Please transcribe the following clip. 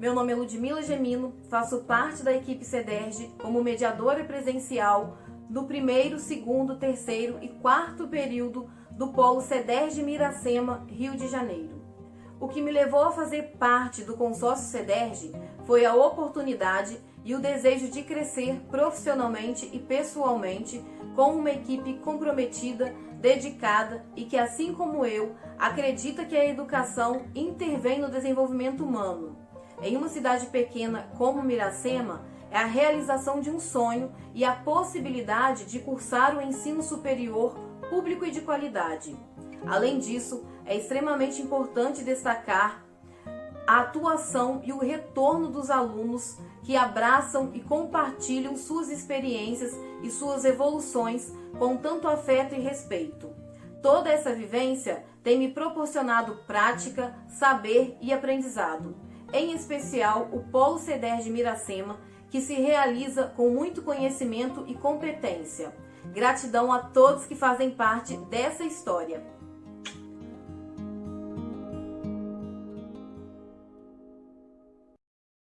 Ludmila Gemino, faço parte da equipe CEDERJ como mediadora presencial do primeiro, segundo, terceiro e quarto período do Polo CEDERJ Miracema, Rio de Janeiro. O que me levou a fazer parte do consórcio CEDERJ foi a oportunidade e o desejo de crescer profissionalmente e pessoalmente com uma equipe comprometida, dedicada e que, assim como eu, acredita que a educação intervém no desenvolvimento humano. Em uma cidade pequena como Miracema, é a realização de um sonho e a possibilidade de cursar o ensino superior público e de qualidade. Além disso, é extremamente importante destacar a atuação e o retorno dos alunos que abraçam e compartilham suas experiências e suas evoluções com tanto afeto e respeito. Toda essa vivência tem me proporcionado prática, saber e aprendizado. Em especial, o Polo CEDER de Miracema, que se realiza com muito conhecimento e competência. Gratidão a todos que fazem parte dessa história.